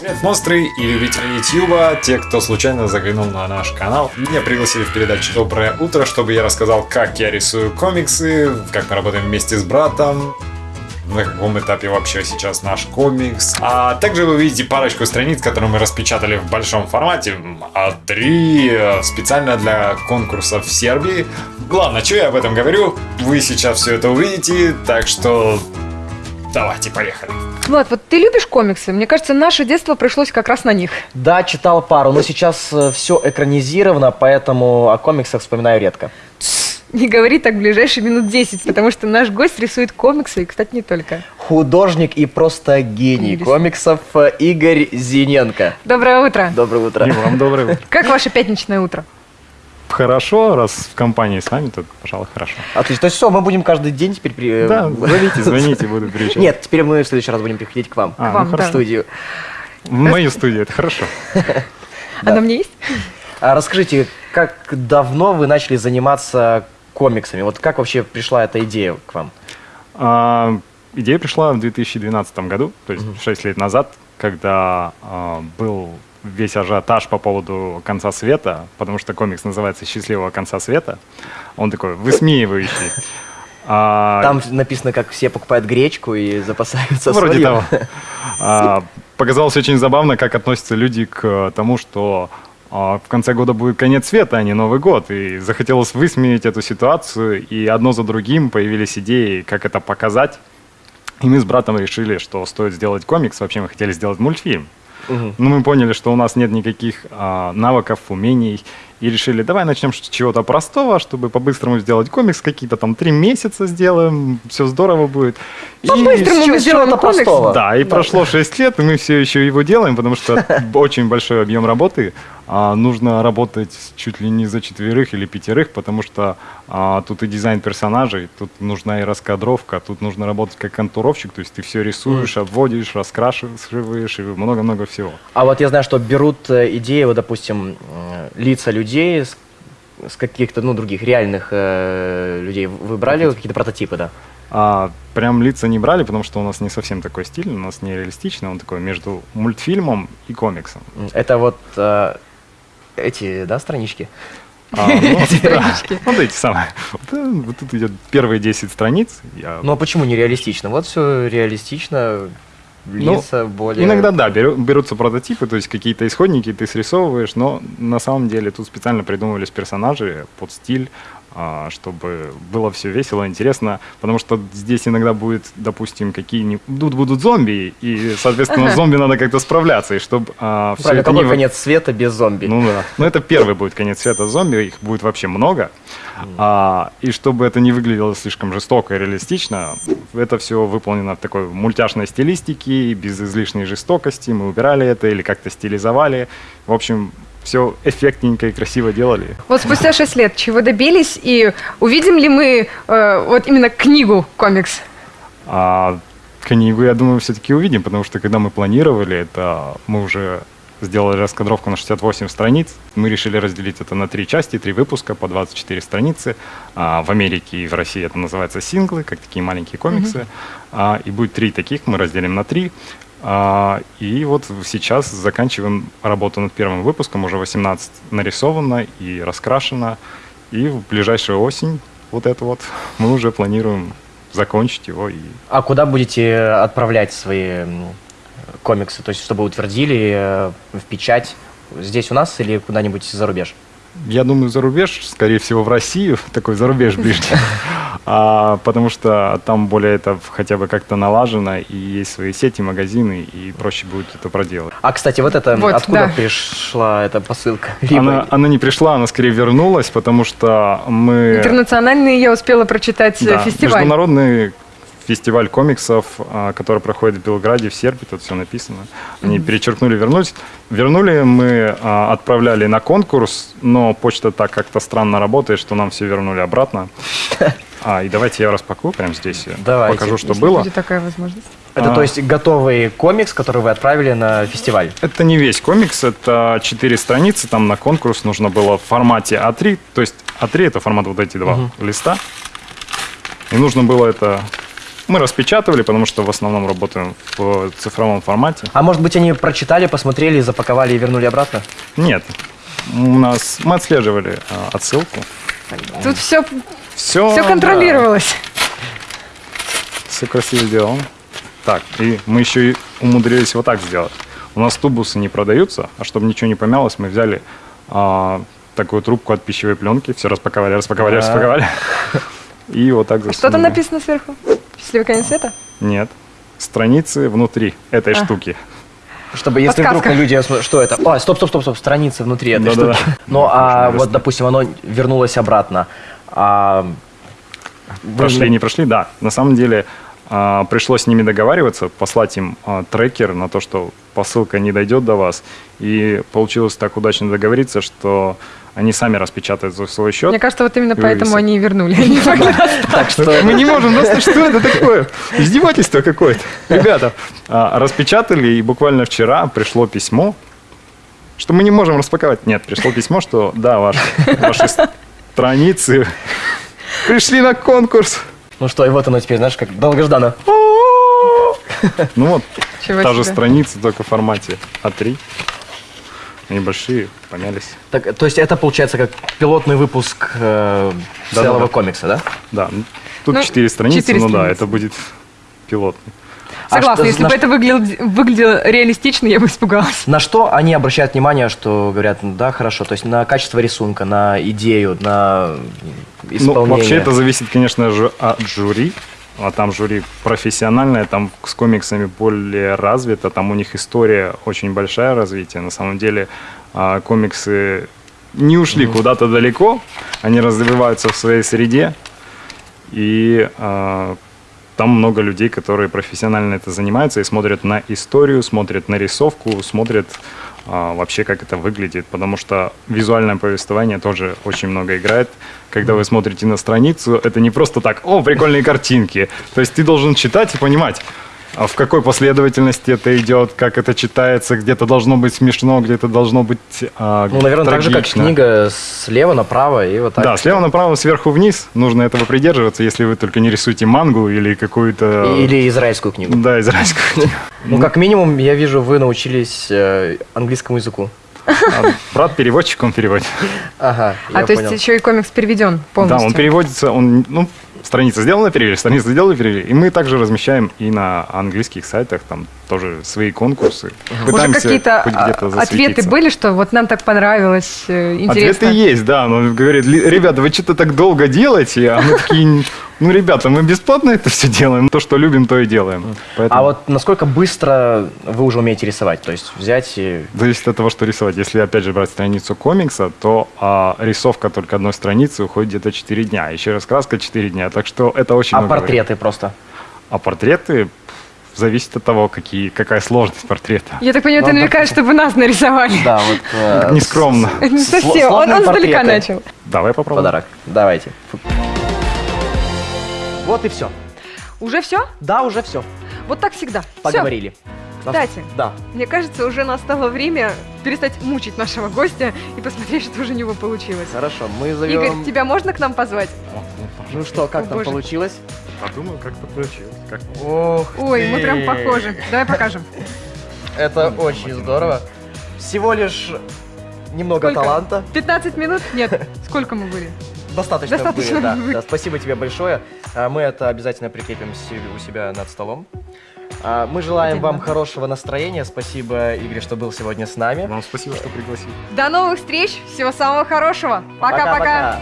Привет, монстры и любители Ютьюба, те, кто случайно заглянул на наш канал. Меня пригласили в передачу «Доброе утро», чтобы я рассказал, как я рисую комиксы, как мы работаем вместе с братом, на каком этапе вообще сейчас наш комикс. А также вы увидите парочку страниц, которые мы распечатали в большом формате, а три специально для конкурсов в Сербии. Главное, что я об этом говорю, вы сейчас все это увидите, так что давайте, поехали. Влад, вот ты любишь комиксы? Мне кажется, наше детство пришлось как раз на них. Да, читал пару, но сейчас все экранизировано, поэтому о комиксах вспоминаю редко. Не говори так ближайшие минут 10, потому что наш гость рисует комиксы, и, кстати, не только. Художник и просто гений Рисует. комиксов э, Игорь Зиненко. Доброе утро. Доброе утро. И вам доброе утро. Как ваше пятничное утро? Хорошо, раз в компании с вами, то, пожалуй, хорошо. Отлично. То есть все, мы будем каждый день теперь... при- Да, зовите, звоните, буду приезжать. Нет, теперь мы в следующий раз будем приходить к вам. А, К вам, ну да. В студию. В мою студию, это хорошо. А на мне есть? А расскажите, как давно вы начали заниматься комиксами? Вот как вообще пришла эта идея к вам? А, идея пришла в 2012 году, то есть 6 лет назад, когда а, был весь ажиотаж по поводу конца света, потому что комикс называется «Счастливого конца света». Он такой высмеивающий. А, Там написано, как все покупают гречку и запасаются Вроде солью. того. А, Показалось очень забавно, как относятся люди к тому, что а, в конце года будет конец света, а не Новый год. И захотелось высмеять эту ситуацию, и одно за другим появились идеи, как это показать. И мы с братом решили, что стоит сделать комикс. Вообще мы хотели сделать мультфильм. Мгм. Но мы поняли, что у нас нет никаких а, навыков, умений. И решили, давай начнем с чего-то простого, чтобы по-быстрому сделать комикс. Какие-то там три месяца сделаем, все здорово будет. По-быстрому мы с сделаем чего-то комикс. простого. да, и прошло 6 лет, и мы все еще его делаем, потому что очень большой объем работы. А, нужно работать чуть ли не за четверых или пятерых, потому что а, тут и дизайн персонажей, тут нужна и раскадровка, тут нужно работать как контуровщик, то есть ты все рисуешь, обводишь, раскрашиваешь и много-много всего. А вот я знаю, что берут э, идеи, вот, допустим, лица людей с, с каких-то, ну, других реальных э, людей. Вы брали какие-то прототипы, да? А, прям лица не брали, потому что у нас не совсем такой стиль, у нас не реалистично, он такой между мультфильмом и комиксом. Это вот э, эти, да, странички? А, ну, Странички. Вот эти самые. Вот, э, вот тут идет первые 10 страниц. Я Ну, а почему не реалистично? Вот все реалистично, Ну, лица более... Иногда, да, беру- берутся прототипы, то есть какие-то исходники ты срисовываешь, но на самом деле тут специально придумывались персонажи под стиль, чтобы было все весело, интересно, потому что здесь иногда будет, допустим, какие-нибудь... Тут будут зомби, и, соответственно, зомби надо как-то справляться, и чтобы все Правильно, это какой не... конец света без зомби? Ну да. Ну это первый будет конец света зомби, их будет вообще много. А, и чтобы это не выглядело слишком жестоко и реалистично, это все выполнено в такой мультяшной стилистике, без излишней жестокости. Мы убирали это или как-то стилизовали. В общем, все эффектненько и красиво делали. Вот спустя 6 лет чего добились, и увидим ли мы э, вот именно книгу комикс? А книгу, я думаю, все-таки увидим, потому что когда мы планировали это, мы уже сделали раскадровку на 68 страниц. Мы решили разделить это на три части, три выпуска по 24 страницы. А, в Америке и в России это называется синглы, как такие маленькие комиксы. А, и будет три таких, мы разделим на три. А, и вот сейчас заканчиваем работу над первым выпуском, уже 18 нарисовано и раскрашено. И в ближайшую осень вот это вот мы уже планируем закончить его и А куда будете отправлять свои комиксы? То есть, чтобы утвердили э, в печать здесь у нас или куда-нибудь за рубеж? Я думаю, за рубеж, скорее всего, в Россию, такой за рубеж ближе. А, потому что там более это хотя бы как-то налажено, и есть свои сети, магазины, и проще будет это проделать. А, кстати, вот это, Вот, откуда да. пришла эта посылка? Либо- Она, она не пришла, она скорее вернулась, потому что мы... Интернациональный я успела прочитать э, Да, фестиваль. Международный фестиваль комиксов, а, который проходит в Белграде, в Сербии, тут все написано. Они перечеркнули, вернулись. Вернули, мы а, отправляли на конкурс, но почта так как-то странно работает, что нам все вернули обратно. А, и давайте я распакую прямо здесь. Давайте. Покажу, что если было. будет такая возможность. Это, А. то есть, готовый комикс, который вы отправили на фестиваль? Это не весь комикс, это четыре страницы, там на конкурс нужно было в формате А3, то есть А3 это формат вот эти два листа, и нужно было это Мы распечатывали, потому что в основном работаем в цифровом формате. А может быть, они прочитали, посмотрели, запаковали и вернули обратно? Нет, у нас мы отслеживали а, отсылку. Тут все, Все, все контролировалось. Все красиво сделано. Так, и мы еще и умудрились вот так сделать. У нас тубусы не продаются, а чтобы ничего не помялось, мы взяли а, такую трубку от пищевой пленки, все распаковали, распаковали, А. распаковали. И вот так Что там засунули. написано сверху? Счастливый конец света? Нет. Страницы внутри этой А. штуки. Чтобы если Подсказка. вдруг люди что это? О, стоп, стоп, стоп, стоп, страницы внутри этой Да-да-да. штуки. Ну, а вот, допустим, оно вернулось обратно. А, Прошли, не прошли, да. На самом деле пришлось с ними договариваться, послать им а, трекер на то, что посылка не дойдет до вас. И получилось так удачно договориться, что они сами распечатают за свой счет. Мне кажется, вот именно И поэтому вывесят. они и вернули. Они не могли Так что Мы не можем, просто что это такое? Издевательство какое-то. Ребята, а, распечатали, и буквально вчера пришло письмо, что мы не можем распаковать. Нет, пришло письмо, что да, ваши, ваши страницы пришли на конкурс. Ну что, и вот оно теперь, знаешь, как долгожданно. Ну вот, Чего та же страница, только в формате А3. Они большие, помялись. Так, то есть это получается как пилотный выпуск э, целого комикса, да? Да, тут Ну, четыре страницы, четыре ну да, страницы. это будет пилотный. А Согласна, что- если на бы это выглядело, выглядело реалистично, я бы испугалась. На что они обращают внимание, что говорят, ну да, хорошо, то есть на качество рисунка, на идею, на исполнение. Ну, вообще это зависит, конечно же, от жюри. А там жюри профессиональное, там с комиксами более развито, там у них история очень большая развитие. На самом деле а, комиксы не ушли куда-то далеко, они развиваются в своей среде, и а, там много людей, которые профессионально это занимаются и смотрят на историю, смотрят на рисовку, смотрят а, вообще, как это выглядит, потому что визуальное повествование тоже очень много играет. Когда вы смотрите на страницу, это не просто так, о, прикольные картинки. То есть ты должен читать и понимать, а в какой последовательности это идет, как это читается, где-то должно быть смешно, где-то должно быть а, Ну, наверное, так же, как трагично. книга слева направо и вот так. Да, слева направо, сверху вниз. Нужно этого придерживаться, если вы только не рисуете мангу или какую-то... Или израильскую книгу. Да, израильскую книгу. Ну, как минимум, я вижу, вы научились э, английскому языку. А брат переводчик, он переводит. Ага, А я то понял. есть еще и комикс переведен полностью. Да, он переводится, он, ну, страница сделана, перевели, страница сделана, перевели. И мы также размещаем и на английских сайтах, там тоже свои конкурсы. Уже какие-то а, ответы были, что вот нам так понравилось, э, интересно. Ответы есть, да. Он говорит, «Ли- ребята, вы что-то так долго делаете, а мы такие, ну, ребята, мы бесплатно это все делаем. То, что любим, то и делаем. Поэтому А вот насколько быстро вы уже умеете рисовать? То есть взять и... Зависит от того, что рисовать. Если, опять же, брать страницу комикса, то а, рисовка только одной страницы уходит где-то 4 дня. Еще раскраска 4 дня. Так что это очень А много времени. портреты просто? А портреты зависит от того, какие, какая сложность портрета. Я так понимаю, ты Ну, намекаешь, чтобы нас нарисовали. Да, вот... э, Нескромно. Не Сло- совсем, он, он портреты. начал. Давай попробуем. Подарок. Давайте. Вот и все. Уже все? Да, уже все. Вот так всегда. Поговорили. Нас- Кстати. Да. Мне кажется, уже настало время перестать мучить нашего гостя и посмотреть, что же у него получилось. Хорошо, мы зовем... Игорь, тебя можно к нам позвать? Ну что, как О, там боже. получилось? Подумал, как-то получилось. Как... Ох Ой, мы ты. прям похожи. Давай покажем. Это очень здорово. Всего лишь немного Сколько? таланта. 15 минут? Нет. Сколько мы были? Достаточно, Достаточно были, да. Да, Спасибо тебе большое. А, Мы это обязательно прикрепим у себя над столом. А, Мы желаем Один вам хорошего настроения. Спасибо, Игорь, что был сегодня с нами. Вам спасибо, что пригласили. До новых встреч. Всего самого хорошего. Пока-пока.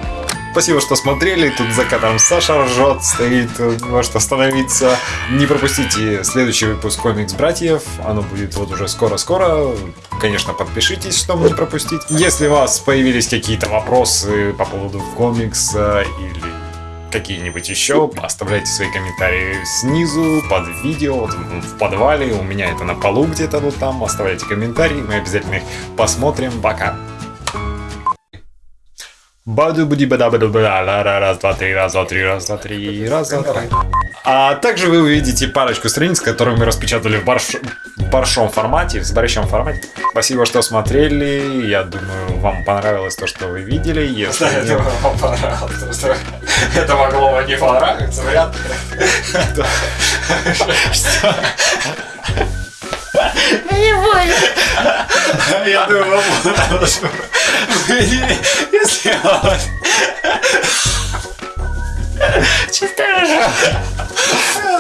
Спасибо, что смотрели. Тут за кадром Саша ржет, стоит, может остановиться. Не пропустите следующий выпуск «Комикс Братьев». Оно будет вот уже скоро-скоро. Конечно, подпишитесь, чтобы не пропустить. Если у вас появились какие-то вопросы по поводу комикса или какие-нибудь еще, оставляйте свои комментарии снизу, под видео, в подвале, у меня это на полу где-то вот там, оставляйте комментарии, мы обязательно их посмотрим, пока. Баду буди бада баду бада ла ра раз, два, три, раз, два, три, раз, два, три, раз, два, три. А также вы увидите парочку страниц, которые мы распечатали в, барш... большом формате, в большом формате. Спасибо, что смотрели. Я думаю, вам понравилось то, что вы видели. Если нет- вам понравилось, потому что это могло бы не понравиться, вряд ли. Что? Я думаю, вам понравилось, что вы видели, если вам- Чистая же.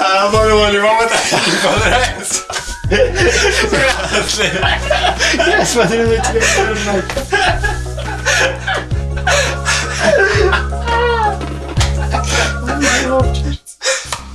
А могло ли вам это не понравится? Вряд ли. Я смотрю на тебя,